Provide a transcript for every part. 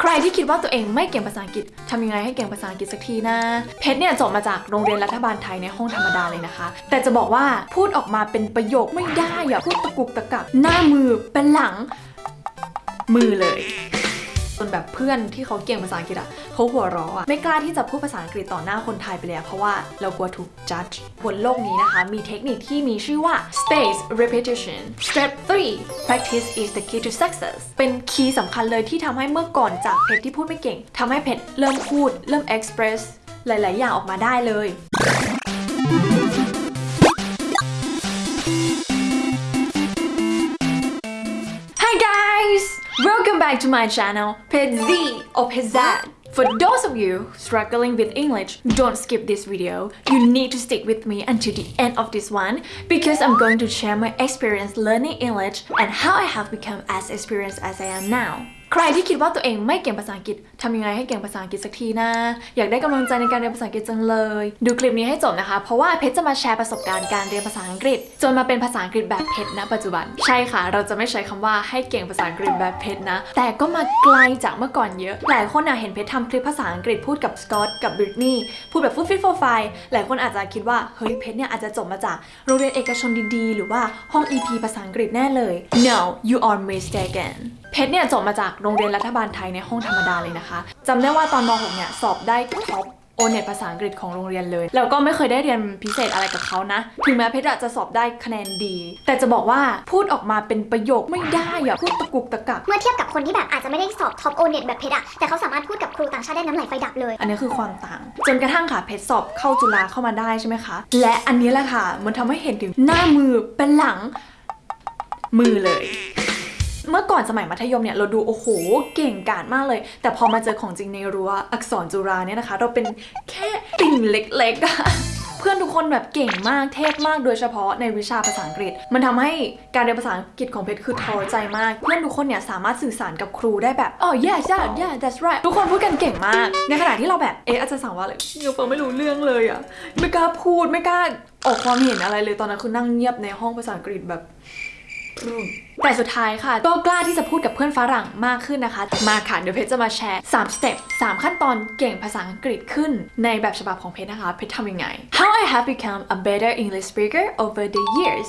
ใครที่คิดว่าตัวเองไม่เก่งภาษาอังกฤษทำยังไงให้เก่งภาษาอังกฤษสักทีนะ เพชรเนี่ยจบมาจากโรงเรียนรัฐบาลไทยในห้องธรรมดาเลยนะคะ แต่จะบอกว่าพูดออกมาเป็นประโยคไม่ได้อะพูดตะกุกตะกักหน้ามือเป็นหลังมือเลย จนแบบเพื่อนที่เขาเก่งภาษาอังกฤษอะเขาหัวเราะอะไม่กล้าที่จะพูดภาษาอังกฤษต่อหน้าคนไทยไปเลยเพราะว่าเรากลัวถูก judge บนโลกนี้นะคะ มีเทคนิคที่มีชื่อว่า space repetition step 3 practice is the key to success เป็นคีย์สำคัญเลยที่ทำให้เมื่อก่อนจากเพชรที่พูดไม่เก่งทำให้เพชรเริ่มพูด เริ่ม express หลาย ๆ อย่างออกมาได้เลย back to my channel, Pet Z or Z. For those of you struggling with English, don't skip this video. You need to stick with me until the end of this one because I'm going to share my experience learning English and how I have become as experienced as I am now. ใครที่คิดว่าตัวเองไม่เก่งภาษาอังกฤษทำยังไงให้เก่งภาษาอังกฤษสักทีนะอยากได้กำลังใจในการเรียนภาษาอังกฤษจังเลย ดูคลิปนี้ให้จบนะคะ เพราะว่าเพชรจะมาแชร์ประสบการณ์การเรียนภาษาอังกฤษ จนมาเป็นภาษาอังกฤษแบบเพชรณปัจจุบัน ใช่ค่ะ เราจะไม่ใช้คำว่าให้เก่งภาษาอังกฤษแบบเพชรนะ แต่ก็มาไกลจากเมื่อก่อนเยอะ หลายคนอะเห็นเพชรทำคลิปภาษาอังกฤษพูดกับสกอตกับบริตนีย์พูดแบบฟุตฟิตโฟไฟหลายคนอาจจะคิดว่าเฮ้ยเพชรเนี่ยอาจจะจบมาจากโรงเรียนเอกชนดีๆ หรือว่าห้อง EP ภาษาอังกฤษแน่เลย no you are mistaken เพชรเนี่ยจบมาจากโรงเรียนรัฐบาลไทยในห้องธรรมดาเลยนะคะจำได้ว่าตอนม .6 เนี่ยสอบได้ท็อปโอเน็ตภาษาอังกฤษของโรงเรียนเลย แล้วก็ไม่เคยได้เรียนพิเศษอะไรกับเขานะ ถึงแม้เพชรอะจะสอบได้คะแนนดี แต่จะบอกว่าพูดออกมาเป็นประโยคไม่ได้อะพูดตะกุกตะกัก เมื่อเทียบกับคนที่แบบอาจจะไม่ได้สอบท็อปโอเน็ตแบบเพชรอะแต่เขาสามารถพูดกับครูต่างชาติได้น้ำไหลไฟดับเลย อันนี้คือความต่าง จนกระทั่งค่ะเพชรสอบเข้าจุฬาเข้ามาได้ใช่ไหมคะ และอันนี้แหละค่ะ มันทำให้เห็นถึงหน้ามือเป็นหลังมือเลยเมื่อก่อนสมัยมัธยมเนี่ยเราดูโอ้โหเก่งกาจมากเลย แต่พอมาเจอของจริงในรั้วอักษรจุฬาเนี่ยนะคะ เราเป็นแค่ติ่งเล็กๆอะเพื่อนทุกคนแบบเก่งมากเทพมากโดยเฉพาะในวิชาภาษาอังกฤษ มันทำให้การเรียนภาษาอังกฤษของเพชรคือท้อใจมาก เพื่อนทุกคนเนี่ยสามารถสื่อสารกับครูได้แบบอ๋อ yeah yeah yeah that's right ทุกคนพูดกันเก่งมาก ในขณะที่เราแบบเอ๊ะอาจารย์สั่งว่าอะไรยังฟังไม่รู้เรื่องเลยอะไม่กล้าพูดไม่กล้าออกความเห็นอะไรเลยตอนนั้นคือนั่งเงียบในห้องภาษาอังกฤษแบบ แต่สุดท้ายค่ะ ก็กล้าที่จะพูดกับเพื่อนฝรั่งมากขึ้นนะคะ มาค่ะ เดี๋ยวเพชรจะมาแชร์3สเต็ป3ขั้นตอนเก่งภาษาอังกฤษขึ้นในแบบฉบับของเพชรนะคะ เพชรทำยังไง How I have become a better English speaker over the years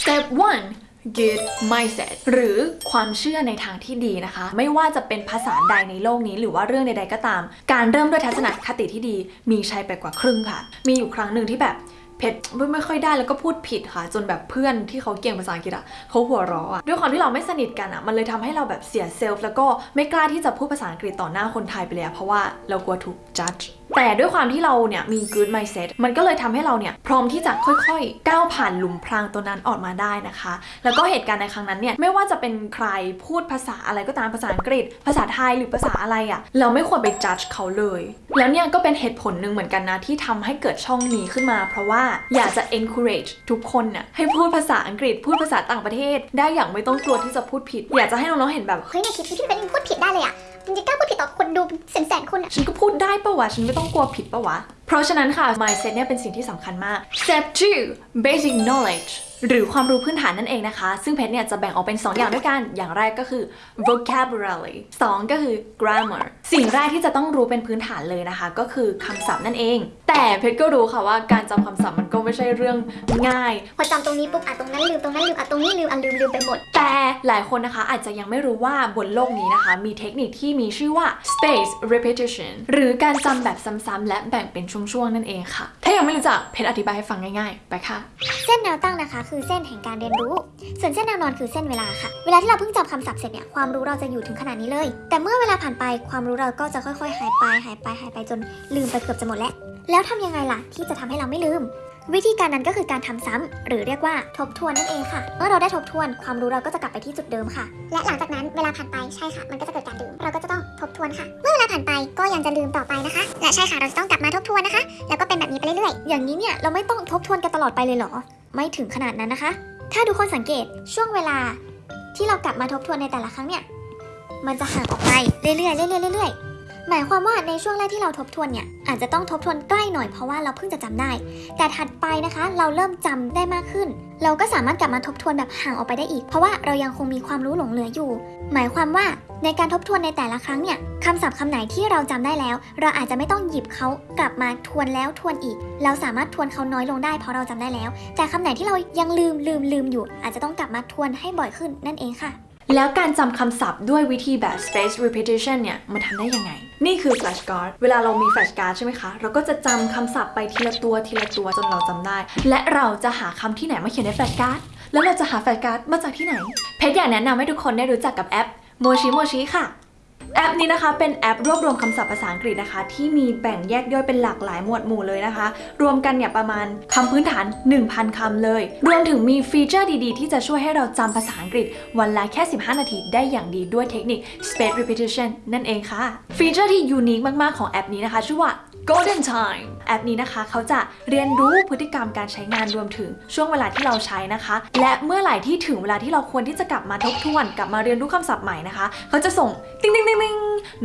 Step 1 good mindset หรือความเชื่อในทางที่ดีนะคะ ไม่ว่าจะเป็นภาษาใดในโลกนี้ หรือว่าเรื่องใดๆก็ตาม การเริ่มด้วยทัศนคติที่ดีมีชัยไปกว่าครึ่งค่ะ มีอยู่ครั้งหนึ่งที่แบบ เพชรไม่ค่อยได้แล้วก็พูดผิดค่ะ จนแบบเพื่อนที่เขาเก่งภาษาอังกฤษอะเขาหัวเราะอะด้วยความที่เราไม่สนิทกันอะมันเลยทำให้เราแบบเสียเซลฟ์แล้วก็ไม่กล้าที่จะพูดภาษาอังกฤษต่อหน้าคนไทยไปเลยเพราะว่าเรากลัวถูกจัด แต่ด้วยความที่เราเนี่ยมี good mindset มันก็เลยทำให้เราเนี่ยพร้อมที่จะค่อยๆ ก้าวผ่านหลุมพรางตัวนั้นออกมาได้นะคะ แล้วก็เหตุการณ์ในครั้งนั้นเนี่ยไม่ว่าจะเป็นใครพูดภาษาอะไรก็ตามภาษาอังกฤษ ภาษาไทยหรือภาษาอะไรอะเราไม่ควรไป judge เขาเลย แล้วเนี่ยก็เป็นเหตุผลหนึ่งเหมือนกันนะที่ทำให้เกิดช่องนี้ขึ้นมา เพราะว่าอยากจะ encourage ทุกคนน่ะให้พูดภาษาอังกฤษ พูดภาษาต่างประเทศ ได้อย่างไม่ต้องกลัวที่จะพูดผิด อยากจะให้น้องๆเห็นแบบเฮ้ยในคลิปที่พี่เป็นพูดผิดได้เลยอะ มันจะกล้าพูดผิดต่อคนดูแสนๆคนอะฉันก็พูดได้ปะวะ ฉันไม่ต้องกลัวผิดปะวะ ราะฉะนั้นค่ะ mindset เนี่ยเป็นสิ่งที่สำคัญมาก step 2 basic knowledge หรือความรู้พื้นฐานนั่นเองนะคะ ซึ่งเพชรเนี่ยจะแบ่งออกเป็น 2 อย่างด้วยกัน อย่างแรกก็คือ vocabulary 2 ก็คือ grammar สิ่งแรกที่จะต้องรู้เป็นพื้นฐานเลยนะคะ ก็คือคำศัพท์นั่นเอง แต่เพชรก็รู้ค่ะว่าการจำคำศัพท์มันก็ไม่ใช่เรื่องง่าย พอจำตรงนี้ปุ๊บอะตรงนั้นลืมตรงนั้นลืมอะตรงนี้ลืมอะลืมลืมไปหมด แต่หลายคนนะคะอาจจะยังไม่รู้ว่าบนโลกนี้นะคะ มีเทคนิคที่มีชื่อว่า space repetition หรือการจำแบบซ้ำๆและแบ่งเป็นช่วงๆนั่นเองค่ะ ถ้ายังไม่รู้จักเพจอธิบายให้ฟังง่ายๆ ไปค่ะ เส้นแนวตั้งนะคะ คือเส้นแห่งการเรียนรู้ ส่วนเส้นแนวนอนคือเส้นเวลาค่ะ เวลาที่เราเพิ่งจำคำศัพท์เสร็จเนี่ยความรู้เราจะอยู่ถึงขนาดนี้เลย แต่เมื่อเวลาผ่านไปความรู้เราก็จะค่อยๆ หายไปหายไปหายไปจนลืมไปเกือบจะหมดแล้วแล้วทำยังไงล่ะที่จะทำให้เราไม่ลืม วิธีการนั้นก็คือการทำซ้ำหรือเรียกว่าทบทวนนั่นเองค่ะ เมื่อเราได้ทบทวนความรู้เราก็จะกลับไปที่จุดเดิมค่ะ และหลังจากนั้นเวลาผ่านไปใช่ค่ะ มันก็จะเกิดการลืมเราก็จะต้องทบทวนค่ะ เมื่อเวลาผ่านไปก็ยังจะลืมต่อไปนะคะ และใช่ค่ะเราจะต้องกลับมาทบทวนนะคะ แล้วก็เป็นแบบนี้ไปเรื่อยๆ อย่างนี้เนี่ยเราไม่ต้องทบทวนกันตลอดไปเลยเหรอ ไม่ถึงขนาดนั้นนะคะ ถ้าทุกคนสังเกตช่วงเวลาที่เรากลับมาทบทวนในแต่ละครั้งเนี่ย มันจะห่างออกไปเรื่อยๆเรื่อยๆเรื่อยๆ หมายความว่าในช่วงแรกที่เราทบทวนเนี่ยอาจจะต้องทบทวนใกล้หน่อยเพราะว่าเราเพิ่งจะจำได้ แต่ถัดไปนะคะ เราเริ่มจำได้มากขึ้น เราก็สามารถกลับมาทบทวนแบบห่างออกไปได้อีก เพราะว่าเรายังคงมีความรู้หลงเหลืออยู่ หมายความว่าในการทบทวนในแต่ละครั้งเนี่ยคำศัพท์คำไหนที่เราจำได้แล้ว เราอาจจะไม่ต้องหยิบเขากลับมาทวนแล้วทวนอีก เราสามารถทวนเขาน้อยลงได้เพราะเราจำได้แล้ว แต่คำไหนที่เรายังลืมลืมลืมอยู่ อาจจะต้องกลับมาทวนให้บ่อยขึ้นนั่นเองค่ะ แล้วการจำคำศัพท์ด้วยวิธีแบบ space repetition เนี่ยมันทำได้ยังไง นี่คือ flashcard เวลาเรามี flashcard ใช่ไหมคะ เราก็จะจำคำศัพท์ไปทีละตัวทีละตัวจนเราจำได้ และเราจะหาคำที่ไหนมาเขียนใน flashcard แล้วเราจะหา flashcard มาจากที่ไหน เพชรอยากแนะนำให้ทุกคนได้รู้จักกับแอปโมชิโมชิค่ะ แอปนี้นะคะเป็นแอปรวบรวมคำศัพท์ภาษาอังกฤษนะคะ ที่มีแบ่งแยกย่อยเป็นหลากหลายหมวดหมู่เลยนะคะ รวมกันเนี่ยประมาณคำพื้นฐาน 1,000 คำเลย รวมถึงมีฟีเจอร์ดีๆ ที่จะช่วยให้เราจำภาษาอังกฤษ วันละแค่ 15 นาทีได้อย่างดีด้วยเทคนิค space repetition นั่นเองค่ะ ฟีเจอร์ที่ unique มากๆของแอปนี้นะคะ ชื่อว่า Golden Time แอปนี้นะคะ เขาจะเรียนรู้พฤติกรรมการใช้งานรวมถึงช่วงเวลาที่เราใช้นะคะ และเมื่อไหร่ที่ถึงเวลาที่เราควรที่จะกลับมาทบทวน กลับมาเรียนรู้คำศัพท์ใหม่นะคะ เขาจะส่งติ๊งติ๊งติ๊งติ๊ง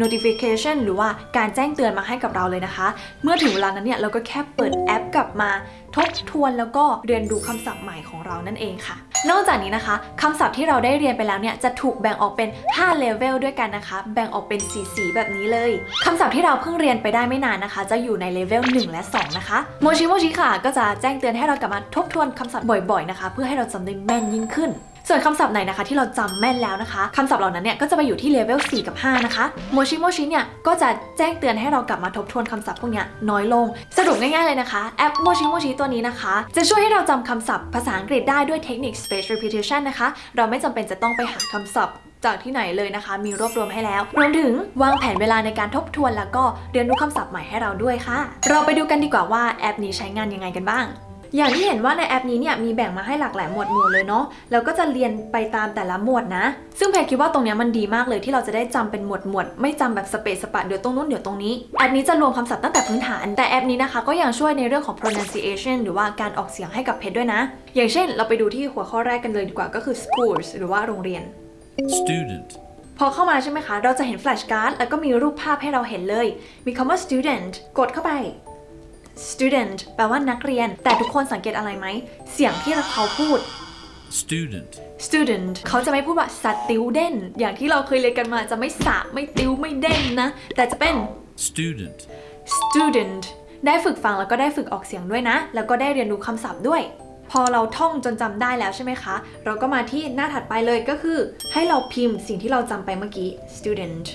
notification หรือว่าการแจ้งเตือนมาให้กับเราเลยนะคะ เมื่อถึงเวลานั้นเนี่ยเราก็แค่เปิดแอปกลับมาทบทวนแล้วก็เรียนรู้คำศัพท์ใหม่ของเรานั่นเองค่ะ นอกจากนี้นะคะคำศัพท์ที่เราได้เรียนไปแล้วเนี่ยจะถูกแบ่งออกเป็น 5 เลเวลด้วยกันนะคะ แบ่งออกเป็นสีสีแบบนี้เลยคำศัพท์ที่เราเพิ่งเรียนไปได้ไม่นานนะคะ จะอยู่ในเลเวล1 และ 2 นะคะโมชิโมชิค่ะ ก็จะแจ้งเตือนให้เรากลับมาทบทวนคำศัพท์บ่อยๆนะคะ เพื่อให้เราจำได้แม่นยิ่งขึ้นส่วนคำศัพท์ไหนนะคะที่เราจำแม่นแล้วนะคะคำศัพท์เหล่านั้นเนี่ยก็จะไปอยู่ที่เลเวล 4 กับ 5 นะคะโมชิโมชิเนี่ยก็จะแจ้งเตือนให้เรากลับมาทบทวนคำศัพท์พวกนี้น้อยลง สรุปง่ายๆเลยนะคะ แอปโมชิโมชิตัวนี้นะคะ จะช่วยให้เราจำคำศัพท์ภาษาอังกฤษได้ด้วยเทคนิค space repetition นะคะ เราไม่จำเป็นจะต้องไปหาคำศัพท์ จากที่ไหนเลยนะคะ มีรวบรวมให้แล้ว รวมถึงวางแผนเวลาในการทบทวน แล้วก็เรียนรู้คำศัพท์ใหม่ให้เราด้วยค่ะ เราไปดูกันดีกว่าว่าแอปนี้ใช้งานยังไงกันบ้างอย่างที่เห็นว่าในแอปนี้เนี่ยมีแบ่งมาให้หลากหลายหมวดหมู่เลยเนาะแล้วก็จะเรียนไปตามแต่ละหมวดนะ ซึ่งแพรคิดว่าตรงนี้มันดีมากเลยที่เราจะได้จำเป็นหมวดหมวดไม่จำแบบสเปซสปะเดี๋ยวตรงนู้นเดี๋ยวตรงนี้แอปนี้จะรวมคำศัพท์ตั้งแต่พื้นฐาน แต่แอปนี้นะคะก็ยังช่วยในเรื่องของ pronunciation หรือว่าการออกเสียงให้กับเพจด้วยนะ อย่างเช่น เราไปดูที่หัวข้อแรกกันเลยดีกว่าก็คือ schools หรือว่าโรงเรียน student, พอเข้ามาใช่ไหมคะ เราจะเห็นแฟลชการ์ดแล้วก็มีรูปภาพให้เราเห็นเลย มีคำว่า student กดเข้าไป student แปลว่านักเรียน แต่ทุกคนสังเกตอะไรไหม เสียงที่เขาพูด student, student เขาจะไม่พูดว่า student อย่างที่เราเคยเรียนกันมาจะไม่สะไม่ติวไม่เด้นนะ แต่จะเป็น student, student ได้ฝึกฟังแล้วก็ได้ฝึกออกเสียงด้วยนะ แล้วก็ได้เรียนรู้คำศัพท์ด้วย พอเราท่องจนจำได้แล้วใช่ไหมคะ เราก็มาที่หน้าถัดไปเลยก็คือ ให้เราพิมพ์สิ่งที่เราจำไปเมื่อกี้ student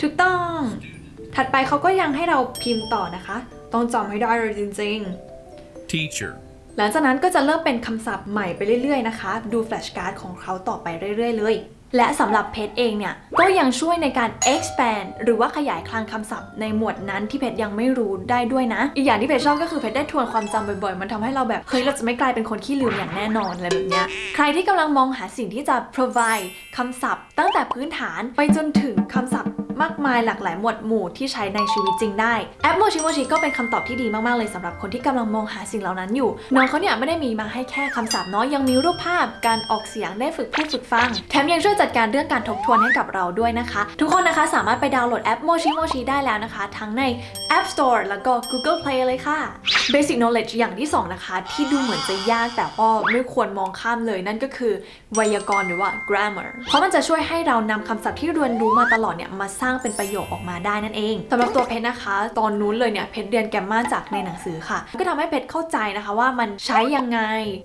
ถูกต้อง ถัดไปเขาก็ยังให้เราพิมพ์ต่อนะคะ ต้องจำให้ได้เลยจริงๆ teacher, หลังจากนั้นก็จะเริ่มเป็นคำศัพท์ใหม่ไปเรื่อยๆนะคะ ดูแฟลชการ์ดของเขาต่อไปเรื่อยๆเลย และสำหรับเพจเองเนี่ยก็ยังช่วยในการ expand หรือว่าขยายคลังคำศัพท์ในหมวดนั้นที่เพจยังไม่รู้ได้ด้วยนะ อีกอย่างที่เพจชอบก็คือเพจได้ทวนความจำบ่อยๆ มันทำให้เราแบบ เฮ้ย เราจะไม่กลายเป็นคนขี้ลืมอย่างแน่นอนอะไรแบบเนี้ย ใครที่กำลังมองหาสิ่งที่จะ provide คำศัพท์ ตั้งแต่พื้นฐานไปจนถึงคำศัพท์มากมายหลากหลายหมวดหมู่ที่ใช้ในชีวิตจริงได้ แอปโมชิโมชิก็เป็นคำตอบที่ดีมาก ๆ เลยสำหรับคนที่กำลังมองหาสิ่งเหล่านั้นอยู่ น้องเขาเนี่ยไม่ได้มีมาให้แค่คำศัพท์เนาะยังมีรูปภาพการออกเสียงได้ฝึกพูดฝึกฟัง แถมยังช่วยจัดการเรื่องการทบทวนให้กับเราด้วยนะคะ ทุกคนนะคะสามารถไปดาวน์โหลดแอปโมชิโมชิได้แล้วนะคะ ทั้งใน App Store แล้วก็ Google Play เลยค่ะ Basic Knowledge อย่างที่สองนะคะ ที่ดูเหมือนจะยากแต่ก็ไม่ควรมองข้ามเลยนั่นก็คือไวยากรณ์หรือว่า grammar เพราะมันจะช่วยให้เรานำคำศัพท์ที่เรียนรู้มาตลอดเนี่ยมาสร้างเป็นประโยคออกมาได้นั่นเองสำหรับตัวเพชรนะคะ ตอนนู้นเลยเนี่ยเพชรเรียนแกมมาจากในหนังสือค่ะ ก็ทำให้เพชรเข้าใจนะคะว่ามันใช้ยังไง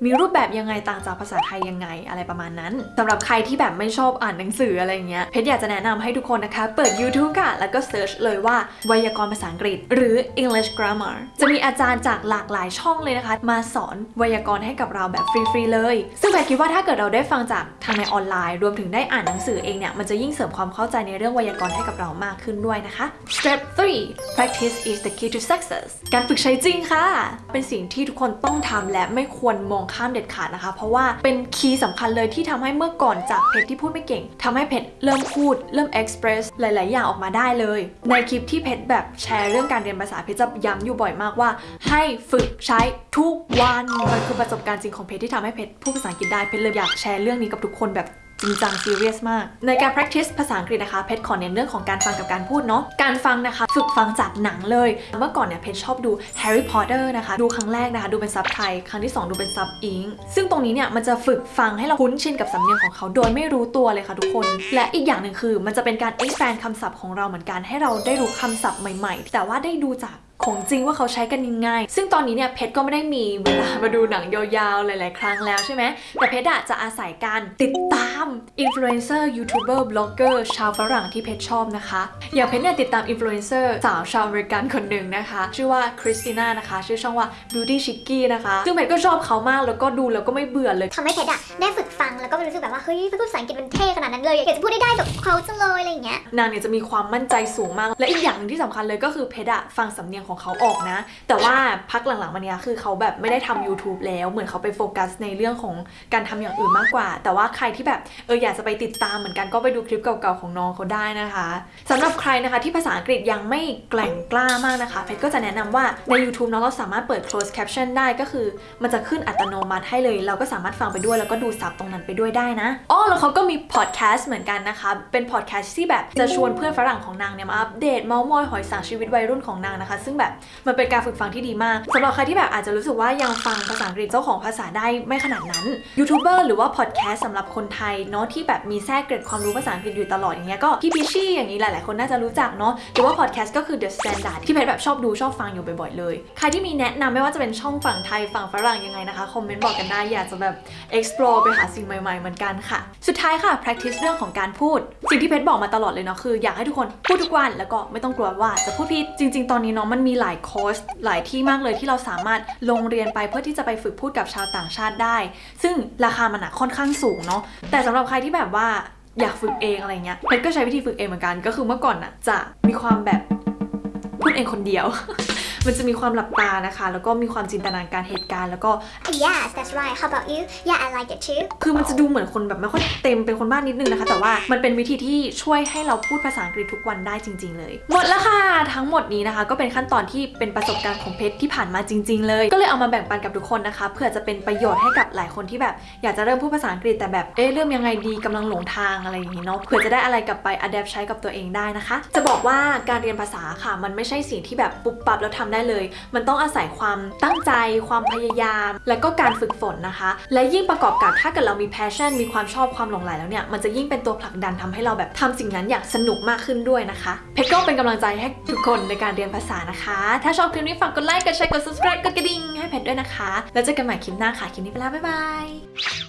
มีรูปแบบยังไงต่างจากภาษาไทยยังไงอะไรประมาณนั้นสำหรับใครที่แบบไม่ชอบอ่านหนังสืออะไรเงี้ยเพชรอยากจะแนะนำให้ทุกคนนะคะ เปิด YouTube ค่ะ แล้วก็เซิร์ชเลยว่าไวยากรณ์ภาษาอังกฤษ หรือ English Grammar จะมีอาจารย์จากหลากหลายช่องเลยนะคะ มาสอนไวยากรณ์ให้กับเราแบบฟรีๆเลย ซึ่งแพทคิดว่าถ้าเกิดเราได้ฟังจากทางในออนไลน์ รวมถึงได้อ่านหนังสือเองเนี่ยมันจะยิ่งเสริมความเข้าใจในเรื่องไวยากรณ์ให้กับเรามากขึ้นด้วยนะคะ Step 3 practice is the key to success การฝึกใช้จริงค่ะ เป็นสิ่งที่ทุกคนต้องทำและไม่ควรมองข้ามเด็ดขาดนะคะ เพราะว่าเป็นคีย์สำคัญเลยที่ทำให้เมื่อก่อนจากเพจที่พูดไม่เก่งทำให้เพจเริ่มพูดเริ่มเอ็กซ์เพรสหลาย ๆ อย่างออกมาได้เลย ในคลิปที่เพชรแบบแชร์เรื่องการเรียนภาษาเพชรจะย้ำอยู่บ่อยมากว่า ให้ฝึกใช้ทุกวันมันคือประสบการณ์จริงของเพชรที่ทำให้เพชรพูดภาษาอังกฤษได้เพชรเลยอยากแชร์เรื่องนี้กับทุกคนแบบ จริงจังซีเรียสมาก ในการ practice ภาษาอังกฤษนะคะเพชรขอเน้นเรื่องของการฟังกับการพูดเนาะการฟังนะคะ ฝึกฟังจากหนังเลย เมื่อก่อนเนี่ยเพชรชอบดู Harry Potter นะคะ ดูครั้งแรกนะคะ ดูเป็นซับไทย ครั้งที่ 2 ดูเป็นซับ Eng ซึ่งตรงนี้เนี่ยมันจะฝึกฟังให้เราคุ้นชินกับสำเนียงของเขาโดยไม่รู้ตัวเลยค่ะทุกคน และอีกอย่างหนึ่งคือ มันจะเป็นการ expand คำศัพท์ของเราเหมือนกันให้เราได้รู้คำศัพท์ใหม่ ๆ แต่ว่าได้ดูจาก ของจริงว่าเขาใช้กันยังไง ซึ่งตอนนี้เนี่ยเพชรก็ไม่ได้มีเวลามาดูหนังยาวๆ หลายๆ ครั้งแล้วใช่ไหม แต่เพชรอะจะอาศัยการติดตามอินฟลูเอนเซอร์ยูทูบเบอร์บล็อกเกอร์ชาวฝรั่งที่เพชรชอบนะคะ อย่างเพชรเนี่ยติดตามอินฟลูเอนเซอร์สาวชาวอเมริกันคนหนึ่งนะคะ ชื่อว่าคริสติน่านะคะ ชื่อช่องว่า Beauty Chicky นะคะ ซึ่งเพชรก็ชอบเขามากแล้วก็ดูแล้วก็ไม่เบื่อเลยทำให้เพชรอะได้ฝึกฟังแล้วก็รู้สึกแบบว่าเฮ้ยพูดภาษาอังกฤษมันเท่ขนาดนั้นเลยอยากจะพูดได้ได้แบบเขาจังเลยอะไรอย่างเงี้ยนางเนี่ยจะมีความมั่นใจสูงมาก และอีกอย่างหนึงที่สำคัญเลยก็คือเพชรอะฟังสำเนียงของเขาออกนะ แต่ว่าพักหลังๆมาเนี้ยคือเขาแบบไม่ได้ทำ YouTube แล้วเหมือนเขาไปโฟกัสในเรื่องของการทำอย่างอื่นมากกว่า แต่ว่าใครที่แบบเอออยากจะไปติดตามเหมือนกันก็ไปดูคลิปเก่าๆของน้องเขาได้นะคะสำหรับใครนะคะที่ภาษาอังกฤษยังไม่แกล่งกล้ามากนะคะเพชรก็จะแนะนำว่าใน YouTube เนาะเราสามารถเปิด close caption ได้ก็คือ มันจะขึ้นอัตโนมัติให้เลย เราก็สามารถฟังไปด้วยแล้วก็ดูซับตรงนั้นไปด้วยได้นะอ๋อแล้วเขาก็มีพอดแคสต์เหมือนกันนะคะเป็นพอดแคสต์ที่แบบจะชวนเพื่อนฝรั่งของนางเนี่ยมาอัปเดตเมาส์มอยหอยสังชีวิตวัยรุ่นของนางนะคะซึ่งแบบมันเป็นการฝึกฟังที่ดีมากสำหรับใครที่แบบอาจจะรู้สึกว่ายังฟังภาษาอังกฤษเจ้าของภาษาได้ไม่ขนาดนั้นยูทูบเบอร์หรือว่าพอดแคสต์สำหรับคนไทยเนาะที่แบบมีแทรกเกร็ดความรู้ภาษาอังกฤษอยู่ตลอดอย่างเงี้ยก็พี่พิชชี่อย่างนี้หลาย ๆ คนน่าจะรู้จักเนาะหรือว่าพอดแคสต์ก็คือ The Standard ที่เพชรแบบชอบดูชอบฟังอยู่บ่อย ๆ เลย ใครที่มีแนะนำไม่ว่าจะเป็นช่องฝั่งไทยฝั่งฝรั่งยังไงนะคะคอมเมนต์บอกกันได้อยากจะแบบ explore ไปหาสิ่งใหม่ ๆ เหมือนกันค่ะ สุดท้ายค่ะ practice เรื่องของการพูด สิ่งที่เพชรบอกมาตลอดเลยเนาะคืออยากให้ทุกคนพูดทุกวันแล้วก็ไม่ต้องกลัวว่าจะพูดผิดจริง ๆ ตอนนี้เนาะมันมีหลายคอร์สหลายที่มากเลยที่เราสามารถลงเรียนไปเพื่อที่จะไปฝึกพูดกับชาวต่างชาติได้ ซึ่งราคามันอะค่อนข้างสูงเนาะแต่สำหรับใครที่แบบว่าอยากฝึกเองอะไรเงี้ยเพชรก็ใช้วิธีฝึกเองเหมือนกันก็คือเมื่อก่อนอะจะมีความแบบพูดเองคนเดียว มันจะมีความหลับตานะคะ แล้วก็มีความจินตนาการเหตุการณ์แล้วก็ yes that's right how about you yeah I like it too คือมันจะดูเหมือนคนแบบไม่ค่อยเต็มเป็นคนบ้านนิดนึงนะคะ แต่ว่ามันเป็นวิธีที่ช่วยให้เราพูดภาษาอังกฤษทุกวันได้จริง ๆ เลย หมดแล้วค่ะทั้งหมดนี้นะคะ ก็เป็นขั้นตอนที่เป็นประสบการณ์ของเพชรที่ผ่านมาจริง ๆ เลย ก็เลยเอามาแบ่งปันกับทุกคนนะคะเพื่อจะเป็นประโยชน์ให้กับหลายคนที่แบบ อยากจะเริ่มพูดภาษาอังกฤษแต่แบบเอ๊ะเริ่มยังไงดีกำลังหลงทางอะไรอย่างนี้เนาะเผื่อจะได้อะไรกลับไป adapt ใช้กับตัวเองได้นะคะ จะบอกว่าการเรียนภาษาค่ะ มันไม่ใช่สิ่งที่แบบปุ๊บปั๊บแล้วทำได้เลย มันต้องอาศัยความตั้งใจ ความพยายาม และก็การฝึกฝนนะคะ และยิ่งประกอบกับถ้าเกิดเรามี passion มีความชอบความหลงใหลแล้วเนี่ยมันจะยิ่งเป็นตัวผลักดันทำให้เราแบบทำสิ่งนั้นอย่างสนุกมากขึ้นด้วยนะคะเพชรก็เป็นกำลังใจให้ทุกคนในการเรียนภาษานะคะ ถ้าชอบคลิปนี้ฝากกดไลค์กดแชร์กด subscribe กดกระดิ่งให้เพชรด้วยนะคะ แล้วเจอกันใหม่คลิปหน้าค่ะคลิปนี้ไปแล้วบ๊ายบาย